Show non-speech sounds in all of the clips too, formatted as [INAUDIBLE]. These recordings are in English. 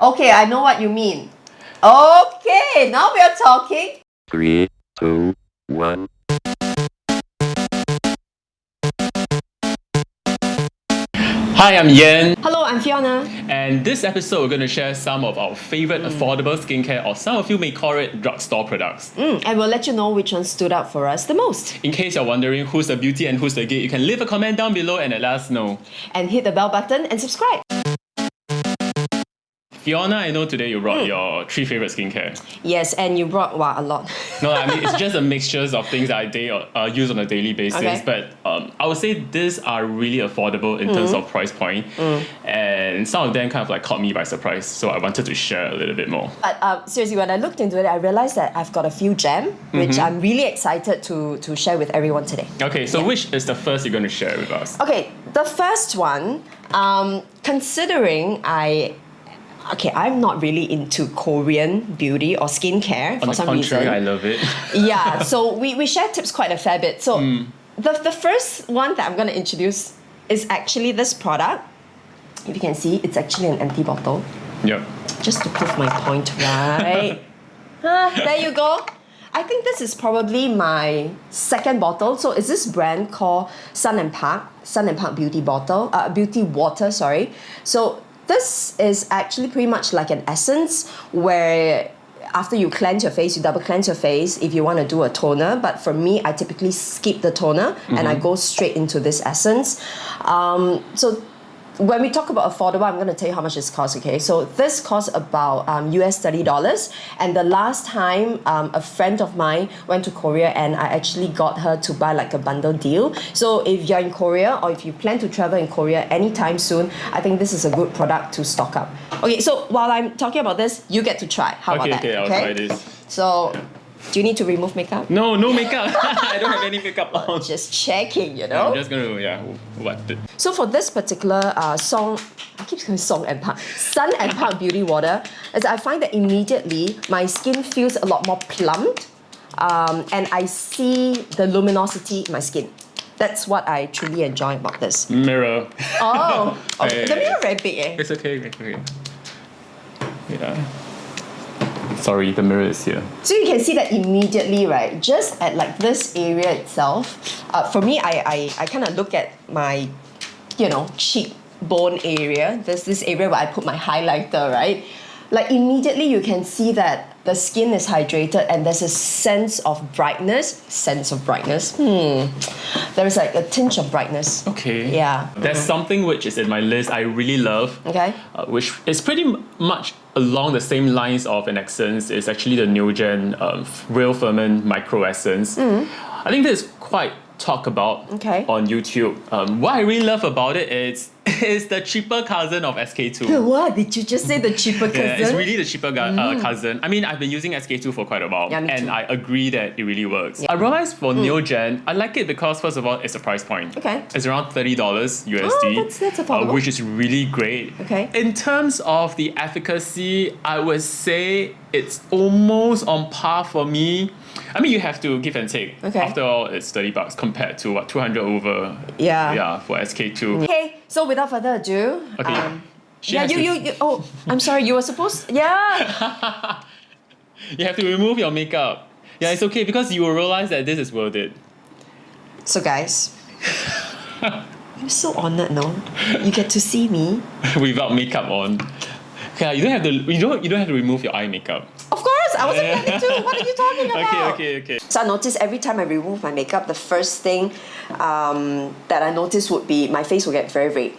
Okay, I know what you mean. Okay, now we are talking. Three, two, one. Hi, I'm Yen, Hello, I'm Fiona. and this episode we're going to share some of our favorite affordable skincare, or some of you may call it drugstore products. Mm, and we'll let you know which one stood out for us the most. In case you're wondering who's the beauty and who's the geek, you can leave a comment down below and let us know. And hit the bell button and subscribe. Fiona, I know today you brought your three favorite skincare. Yes, and you brought wow, a lot. No, I mean it's [LAUGHS] just a mixtures of things that I day, uh, use on a daily basis. Okay. But um, I would say these are really affordable in terms of price point, and some of them kind of like caught me by surprise. So I wanted to share a little bit more. But uh, seriously, when I looked into it, I realized that I've got a few gem, which I'm really excited to, to share with everyone today. Okay, so which is the first you're going to share with us? Okay, the first one, um, considering I, okay, I'm not really into Korean beauty or skincare for some contrary, reason. I love it. [LAUGHS] yeah, so we, we share tips quite a fair bit. So Hmm. the, the first one that I'm going to introduce is actually this product. If you can see, it's actually an empty bottle. yep. Just to prove my point, right? [LAUGHS] Ah, there you go. I think this is probably my second bottle. So is this brand called Son & Park, Son & Park Beauty Bottle, uh, Beauty Water, sorry. So this is actually pretty much like an essence where after you cleanse your face, you double cleanse your face if you want to do a toner. But for me, I typically skip the toner and I go straight into this essence. Um, so when we talk about affordable, I'm going to tell you how much this costs. Okay, so this costs about um, US thirty dollars. And the last time um, a friend of mine went to Korea, and I actually got her to buy like a bundle deal. So if you're in Korea or if you plan to travel in Korea anytime soon, I think this is a good product to stock up. Okay, so while I'm talking about this, you get to try. How Okay, about that? okay, I'll try this. So, do you need to remove makeup? No, no makeup. [LAUGHS] I don't have any makeup on. Just checking, you know. I'm just gonna yeah, what. So for this particular uh, song, I keep saying song and park, Son & Park Beauty Water, is I find that immediately my skin feels a lot more plumped, um, and I see the luminosity in my skin. That's what I truly enjoy about this. Mirror. Oh, oh [LAUGHS] Hey. the mirror very big eh? It's okay, okay. Yeah. Sorry, the mirror is here. So you can see that immediately, right? Just at like this area itself. Uh, for me, I I, I kind of look at my, you know, cheekbone area. There's this area where I put my highlighter, right? Like immediately you can see that the skin is hydrated and there's a sense of brightness. Sense of brightness. Hmm. There's like a tinge of brightness. Okay. Yeah. There's something which is in my list I really love. Okay. Uh, which is pretty much along the same lines of an essence. It's actually the Neogen um, Real Ferment Micro Essence. I think this is quite talked about Mm. Okay. on YouTube. Um, what I really love about it is [LAUGHS] it's the cheaper cousin of SK-II. [LAUGHS] What did you just say? The cheaper cousin? Yeah, it's really the cheaper uh, cousin. I mean, I've been using SK-II for quite a while, Mm. Yeah, and too. I agree that it really works. I realized for Neogen, I like it because first of all, it's a price point. Okay. It's around thirty dollars USD, Oh, that's- that's affordable. which is really great. Okay. In terms of the efficacy, I would say it's almost on par for me. I mean, you have to give and take. Okay. After all, it's thirty bucks compared to what two hundred over. Yeah. Yeah, for SK-II. Okay, so without further ado, Okay. um, yeah, you, you, you, oh, I'm sorry, you were supposed, yeah. [LAUGHS] You have to remove your makeup. Yeah, it's okay because you will realize that this is worth it. So guys, [LAUGHS] I'm so honored now. You get to see me. [LAUGHS] without makeup on. Okay, you don't have to. You don't. You don't have to remove your eye makeup. Of course, I wasn't planning to. What are you talking [LAUGHS] about? Okay, okay, okay. So I noticed every time I remove my makeup, the first thing um, that I noticed would be my face will get very red.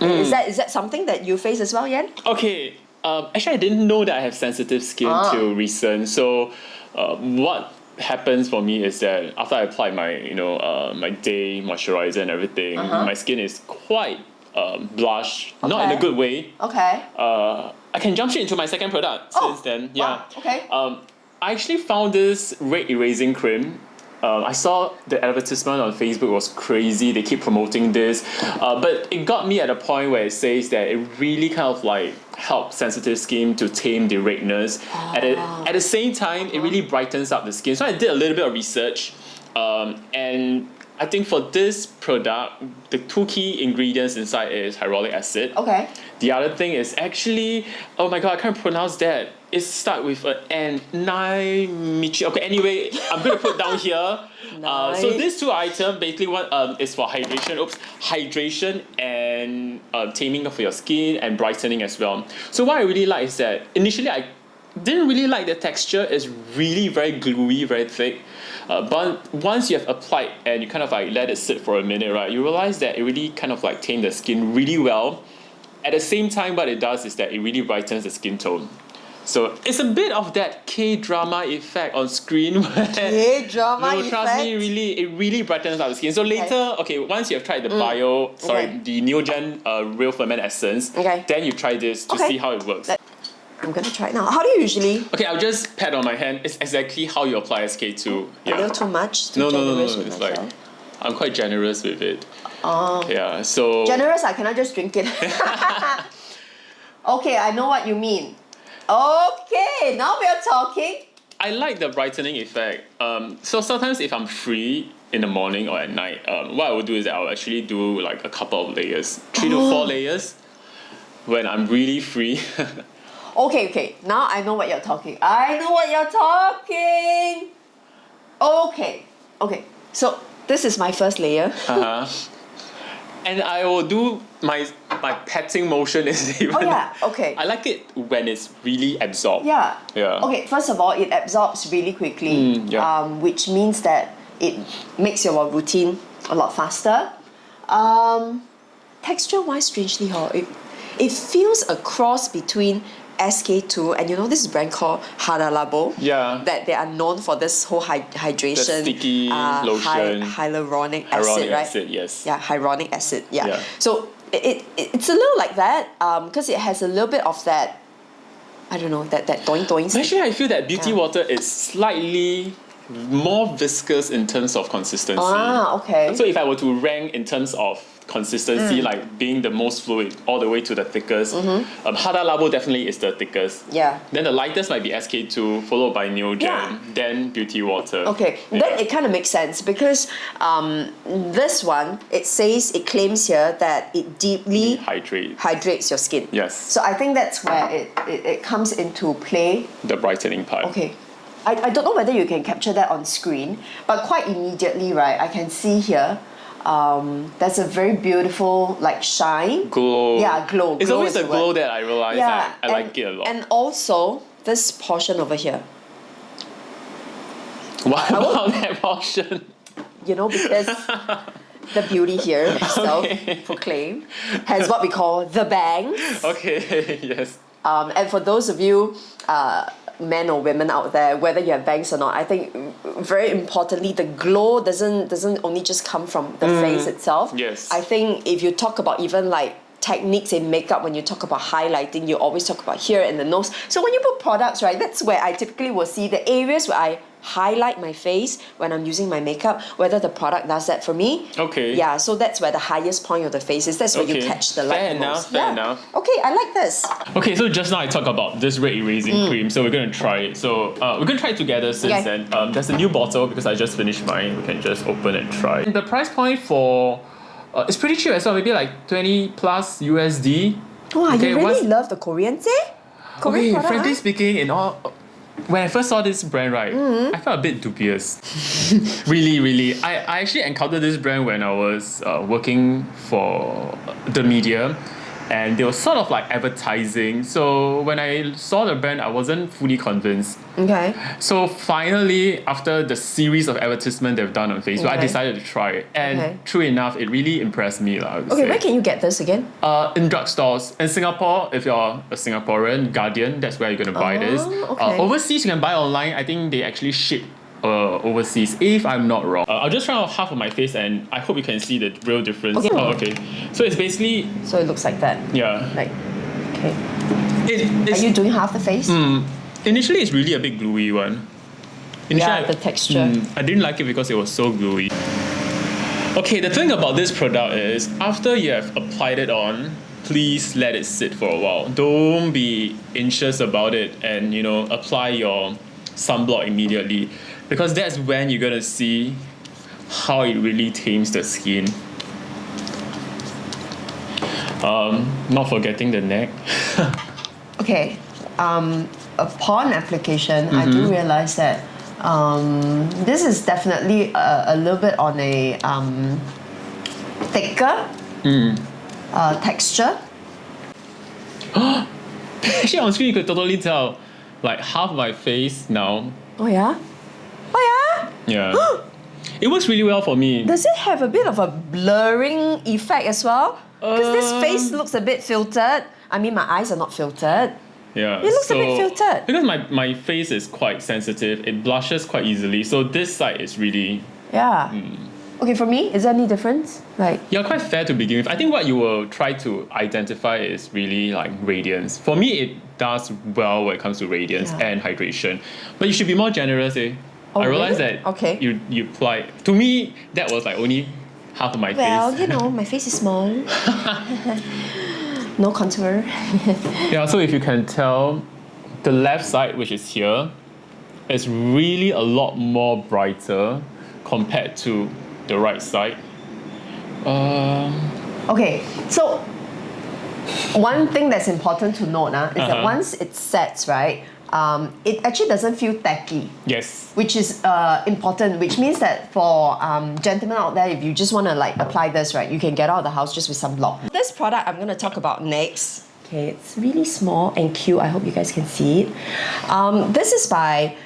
Mm. Is that is that something that you face as well, Yan? Okay. Um, actually, I didn't know that I have sensitive skin Ah. till recent. So, uh, what happens for me is that after I apply my, you know, uh, my day moisturizer and everything, my skin is quite um, blush. Not in. A good way. Okay. uh, I can jump straight into my second product Oh, since then. wow, Yeah. okay. Um, I actually found this red erasing cream. Um, I saw the advertisement on Facebook was crazy. They keep promoting this, uh, but it got me at a point where it says that it really kind of like helps sensitive skin to tame the redness. At, the, at the same time, it really brightens up the skin. So I did a little bit of research, um, and I think for this product, the two key ingredients inside is hyaluronic acid. Okay. The other thing is actually, oh my god, I can't pronounce that. It's start with an N. Naimichi. Okay, anyway, I'm gonna put down here. [LAUGHS] Uh, so these two items, basically one um, is for hydration. Oops, hydration and uh, taming of your skin and brightening as well. So what I really like is that initially I didn't really like the texture. It's really very gluey, very thick. Uh, but once you have applied and you kind of like let it sit for a minute, right, you realize that it really kind of like tame the skin really well. At the same time, what it does is that it really brightens the skin tone. So it's a bit of that K drama effect on screen [LAUGHS] where K-drama no, trust me, really, it really brightens up the skin. So later, okay, once you have tried the bio, sorry, Mm. Okay. the Neogen uh, Real Ferment Essence, Okay. then you try this to Okay. see how it works. Let- I'm gonna try it now. How do you usually? Okay, I'll just pat on my hand. It's exactly how you apply SK-II. A little too much. Too No, no, no, no, no. It's like? I'm quite generous with it. Oh. Yeah, so Generous, I cannot just drink it. [LAUGHS] okay, I know what you mean. Okay, now we are talking. I like the brightening effect. Um, so sometimes if I'm free in the morning or at night, um, what I will do is that I'll actually do like a couple of layers, three to Oh. four layers, when I'm really free. [LAUGHS] Okay, okay. Now I know what you're talking. I know what you're talking. Okay, okay. So this is my first layer. [LAUGHS] uh-huh. And I will do my my patting motion is [LAUGHS] even. Oh yeah. Okay. I like it when it's really absorbed. Yeah. Yeah. Okay, first of all, it absorbs really quickly, Mm, yeah. um, which means that it makes your routine a lot faster. Um, texture wise, strangely, huh, it, it feels a cross between SK-II and you know this brand called Hada Labo. Yeah. That they are known for this whole hy- hydration. sticky hy- lotion. hyaluronic acid, Hyaluronic right? acid, yes. Yeah, hyaluronic acid. Yeah. Yeah. So it, it, it's a little like that because it has a little bit of that. I don't know that that doing doing. Actually, I feel that beauty Yeah. water is slightly more viscous in terms of consistency. Ah, okay. So if I were to rank in terms of Mm. consistency, like being the most fluid all the way to the thickest, um, Hada Labo definitely is the thickest. Mm-hmm. Yeah. Then the lightest might be SK-II, followed by Neogen, Yeah. then Beauty Water. Okay, Yeah. then it kind of makes sense because um, this one it says it claims here that it deeply Hydrate hydrates your skin. Yes. So I think that's where it, it, it comes into play. the brightening part. Okay. I, I don't know whether you can capture that on screen, but quite immediately, right, I can see here um, there's a very beautiful like shine. Glow. Yeah, glow. It's Glow always the glow that I realize Yeah, I, I like it a lot. And also this portion over here. [LAUGHS] what I about that portion? you know, because [LAUGHS] the beauty here itself Okay. proclaimed has what we call the bangs. Okay, [LAUGHS] yes. Um, and for those of you, uh, men or women out there, whether you have bangs or not, I think very importantly, the glow doesn't doesn't only just come from the face itself. Mm. Yes. I think if you talk about even like techniques in makeup when you talk about highlighting you always talk about here and the nose so when you put products right that's where i typically will see the areas where i highlight my face when i'm using my makeup whether the product does that for me Okay. yeah so that's where the highest point of the face is that's where you catch the light Fair the enough, most. fair Yeah. enough. okay i like this Okay, so just now I talked about this red erasing Mm. cream, so we're gonna try it. So uh, we're gonna try it together since Okay. then. Um, there's a new bottle because I just finished mine. We can just open and try. The price point for uh, it's pretty cheap as well, maybe like 20 plus USD. Wow, Okay, you really love the Koreans, eh? Korean Okay, product, frankly huh? speaking, in all when I first saw this brand, right, Mm-hmm. I felt a bit dubious. [LAUGHS] really, really. I, I actually encountered this brand when I was uh, working for the media and they were sort of like advertising. So when I saw the brand, I wasn't fully convinced. Okay. So finally, after the series of advertisement they've done on Facebook, I decided to try it. And Okay. true enough, it really impressed me. lah, Okay, say. where can you get this again? Uh, in drugstores. In Singapore, if you're a Singaporean, Guardian, that's where you're gonna buy this. Oh, Uh, okay. overseas, you can buy online. I think they actually ship uh, overseas, if I'm not wrong. Uh, I'll just try off half of my face and I hope you can see the real difference. Okay. Oh, okay. So it's basically, So it looks like that. yeah. Like, okay. It, Are you doing half the face? initially, it's really a big gluey one. Initially, Yeah, I- the texture. Mm, I didn't like it because it was so gluey. Okay, the thing about this product is after you have applied it on, please let it sit for a while. Don't be anxious about it and you know apply your sunblock immediately because that's when you're gonna see how it really tames the skin. Um, not forgetting the neck. [LAUGHS] Okay. Um, upon application, I do realize that um, this is definitely a, a little bit on a um, thicker uh, texture. [GASPS] Actually, on screen you could totally tell, like half my face now. Oh yeah. Yeah. [GASPS] It works really well for me. Does it have a bit of a blurring effect as well? Because this Uh, face looks a bit filtered. I mean, my eyes are not filtered. Yeah, It looks a bit filtered. because my my face is quite sensitive. It blushes quite easily, so this side is really Yeah. Okay, for me, is there any difference? Like, Yeah, quite fair to begin with. I think what you will try to identify is really like radiance. For me, it does well when it comes to radiance Yeah. and hydration. But you should be more generous, eh? Oh, I realized really? that Okay. you you apply. To me, that was like only half of my well, face. Well, you know, my face is small. [LAUGHS] no contour. [LAUGHS] Yeah, so if you can tell, the left side, which is here, is really a lot more brighter compared to the right side. Um, Okay, so one thing that's important to note uh, is that Uh-huh. once it sets, right, um, it actually doesn't feel tacky. yes. which is uh, important, which means that for um, gentlemen out there, if you just want to like apply this, right, you can get out of the house just with some block. This product I'm going to talk about next. Okay, it's really small and cute. I hope you guys can see it. Um, this is by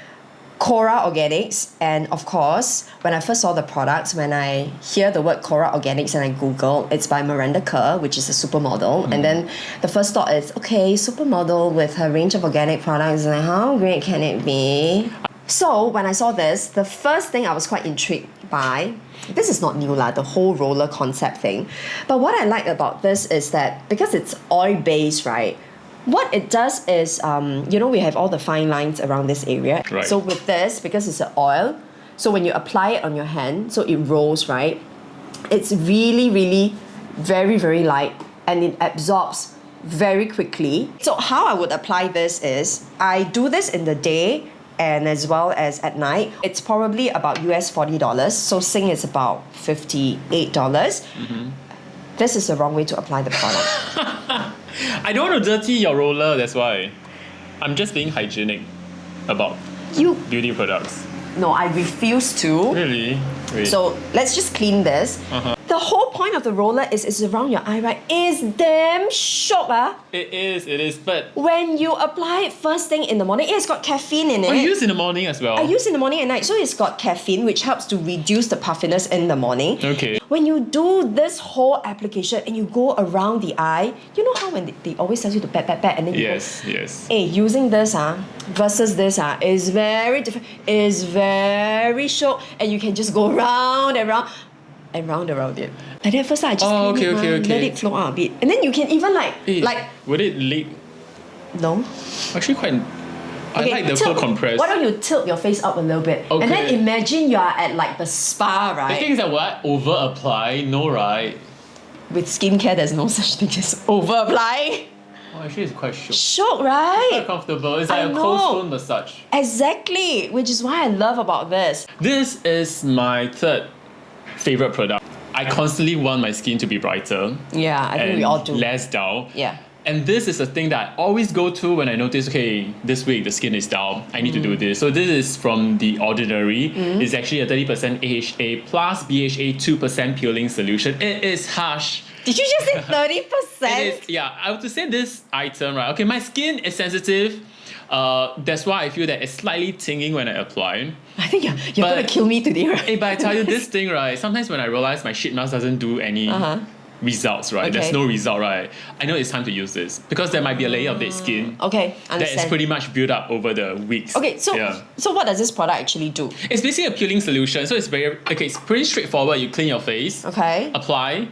Kora Organics, and of course, when I first saw the products, when I hear the word Kora Organics and I Google, it's by Miranda Kerr, which is a supermodel. And hmm. then the first thought is, okay, supermodel with her range of organic products, like how great can it be? So when I saw this, the first thing I was quite intrigued by, this is not new lah, the whole roller concept thing. But what I like about this is that because it's oil based, right? What it does is, um, you know, we have all the fine lines around this area. Right. So with this, because it's an oil, so when you apply it on your hand, so it rolls, right? It's really, really very, very light and it absorbs very quickly. So how I would apply this is I do this in the day and as well as at night. It's probably about US $40. So Sing is about $58. dollars This is the wrong way to apply the product. [LAUGHS] I don't want to dirty your roller, that's why. I'm just being hygienic about you beauty products. no, I refuse to. Really? Wait. So let's just clean this. Uh-huh. The whole point of the roller is is around your eye, right? It's damn shock, ah. it is, it is, but When you apply it first thing in the morning, it's got caffeine in it. I use in the morning as well. I use in the morning and night, so it's got caffeine, which helps to reduce the puffiness in the morning. Okay. When you do this whole application and you go around the eye, you know how when they, they always tell you to pat pat pat and then you go, Yes, yes. Hey, using this ah versus this ah is very different. Is very short, and you can just go round and round and round around it. Like that first I just Oh, okay, it, okay, okay. let it flow out a bit, and then you can even like Eh, like would it leak? no. Actually, quite. I like the tilt- full compress. Why don't you tilt your face up a little bit, Okay. and then imagine you are at like the spa, The thing right? is that what over apply, no right? With skincare, there's no such thing as over apply. Oh, actually, it's quite shook. Quite right? comfortable. It's like a know. cold stone massage. Exactly, which is why I love about this. This is my third favorite product. I constantly want my skin to be brighter Yeah, I think we all do. less dull. Yeah. And this is a thing that I always go to when I notice, okay, this week the skin is dull. I need to Mm. do this. So this is from The Ordinary. It's actually a 30% AHA plus BHA 2% peeling solution. It is harsh. Did you just say [LAUGHS] thirty percent? yeah, I have to say this item, right? Okay, my skin is sensitive. Uh, that's why I feel that it's slightly tingling when I apply. I think you're, you're But- gonna kill me today, right? Hey, but I tell you this [LAUGHS] thing, right? Sometimes when I realize my shit mask doesn't do any Uh-huh. results, right? There's no result, right? I know it's time to use this because there might be a layer of dead skin Okay, understand. that is pretty much built up over the weeks. okay, so yeah. so what does this product actually do? It's basically a peeling solution, so it's very okay. It's pretty straightforward. You clean your face, Okay. apply,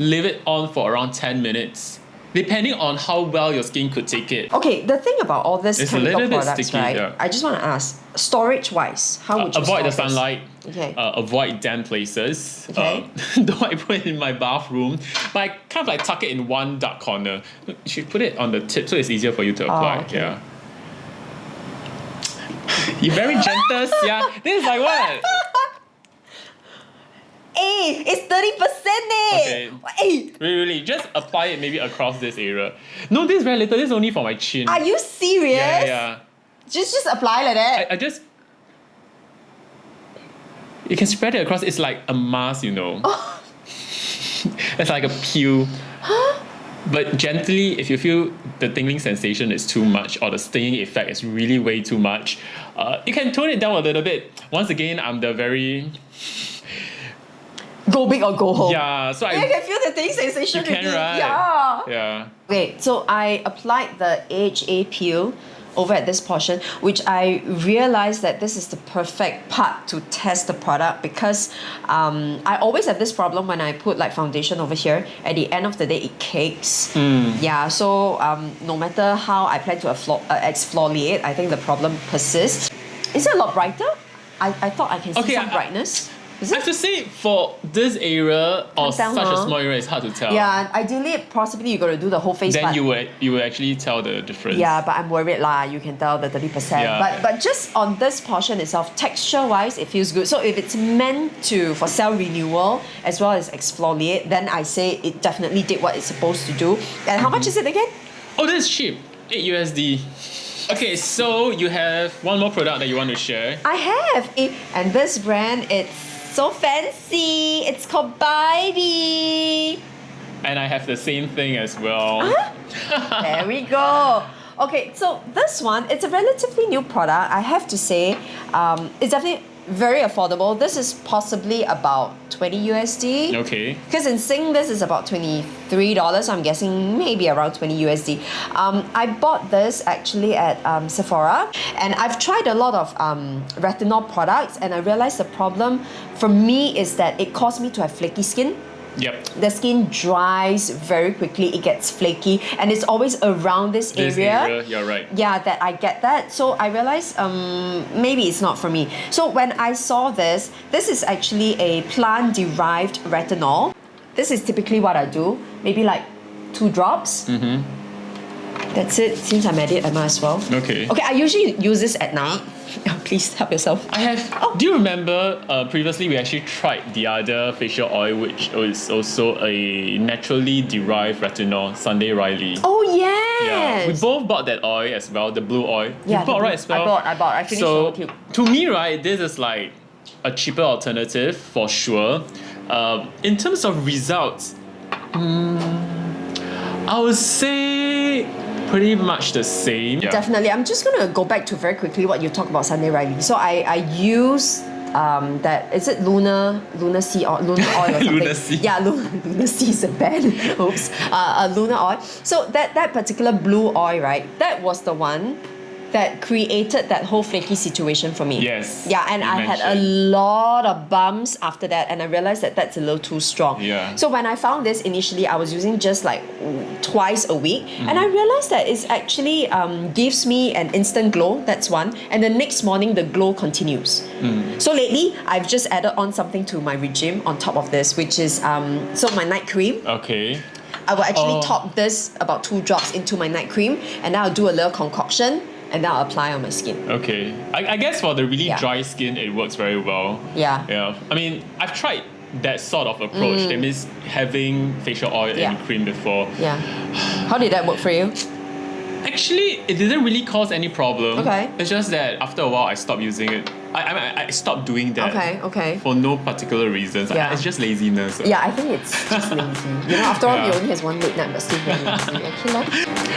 leave it on for around ten minutes, depending on how well your skin could take it. Okay, the thing about all this It's a chemical bit products, sticky, right? yeah. I just want to ask, storage wise, how Uh, would you avoid the this? sunlight. Okay. Uh, avoid damp places. Okay. Uh, [LAUGHS] don't I put it in my bathroom, but I kind of like tuck it in one dark corner. You should put it on the tip so it's easier for you to apply. Oh, okay. Yeah. You're very gentle, yeah. This is like what? [LAUGHS] Hey, it's 30% eh! Okay. Hey, Really, really, just apply it maybe across this area. No, this is very little. This is only for my chin. are you serious? yeah, yeah. Just just apply like that. I, I just. You can spread it across. It's like a mask, you know. Oh. [LAUGHS] it's like a peel. huh? But gently, if you feel the tingling sensation is too much or the stinging effect is really way too much, uh, you can tone it down a little bit. Once again, I'm the very go big or go home. yeah. So I I can feel the thing sensation you can right. Yeah. Yeah. Okay, so I applied the AHA peel over at this portion, which I realized that this is the perfect part to test the product because um, I always have this problem when I put like foundation over here. At the end of the day, it cakes. Yeah, so um, no matter how I plan to uh, exfoliate, I think the problem persists. Is it a lot brighter? I, I thought I can see Okay, some I- brightness. I have to say, for this area or such huh? a small area, it's hard to tell. Yeah, ideally, possibly you got to do the whole face. Then you would you would actually tell the difference. Yeah, but I'm worried lah. You can tell the thirty percent. Yeah. But but just on this portion itself, texture wise, it feels good. So if it's meant to for cell renewal as well as exfoliate, then I say it definitely did what it's supposed to do. And how much mm-hmm. is it again? Oh, this is cheap. 8 USD. Okay, so you have one more product that you want to share. I have it, and this brand it's so fancy. It's called Bidey. And I have the same thing as well. there we go. Okay, so this one, it's a relatively new product. I have to say, um, it's definitely very affordable. This is possibly about 20 USD. Okay. Because in Sing, this is about $23, so I'm guessing maybe around 20 USD. Um, I bought this actually at um, Sephora, and I've tried a lot of um, retinol products, and I realized the problem for me is that it caused me to have flaky skin Yep. the skin dries very quickly. It gets flaky. And it's always around this, This area, area, you're right. yeah that i get that. So i realized um, maybe it's not for me. So when i saw this this is actually a plant derived retinol. This is typically what i do. Maybe like two drops. Mm-hmm. That's it since i'm at it i might as well Okay. okay i usually use this at night [LAUGHS] please help yourself I have. Oh. Do you remember uh, previously we actually tried the other facial oil, which is also a naturally derived retinol, Sunday Riley. oh yes. Yeah, we both bought that oil as well, the blue oil. Yeah, you bought the right as well. I bought, I bought. I finished so, tube. to me, right, this is like a cheaper alternative for sure. Um, in terms of results, mm, I would say pretty much the same. Yeah. Definitely. I'm just gonna go back to very quickly what you talked about Sunday Riley. So I I use um that is it Luna Luna Sea or Luna oil or [LAUGHS] something. Luna Sea. Yeah, Luna [LAUGHS] Luna Sea is a band. [LAUGHS] Oops. Uh, uh, Luna oil. So that that particular blue oil, right? That was the one that created that whole flaky situation for me. Yes, Yeah, and I had a lot of bumps after that, and I realized that that's a little too strong. Yeah. So when I found this initially, I was using just like twice a week, and Mm. I realized that it actually um, gives me an instant glow. That's one, and the next morning the glow continues. Mm. So lately, I've just added on something to my regime on top of this, which is um, so my night cream. Okay. I will actually Oh. top this about two drops into my night cream, and then I'll do a little concoction, and then I'll apply on my skin. Okay. I, I guess for the really Yeah. dry skin, it works very well. Yeah. Yeah. I mean, I've tried that sort of approach. That means having facial oil Mm. Yeah. and cream before. Yeah. How did that work for you? Actually, it didn't really cause any problem. Okay. It's just that after a while, I stopped using it. I I, I- I stopped doing that. Okay, okay. For no particular reasons. I- Yeah. it's just laziness. Yeah, I think it's just [LAUGHS] lazy. You know, after all, he Yeah. only has one late night, but still very lazy. Lor.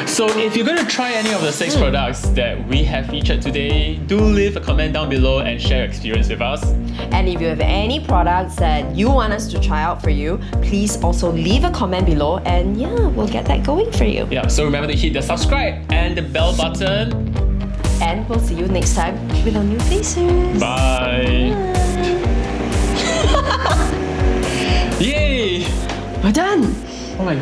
So if you're gonna try any of the six hmm. products that we have featured today, do leave a comment down below and share your experience with us. And if you have any products that you want us to try out for you, please also leave a comment below, and yeah, we'll get that going for you. Yeah. So remember to hit the subscribe and the bell button. And we'll see you next time with our new faces. Bye. [LAUGHS] Yay! We're done. Oh my god.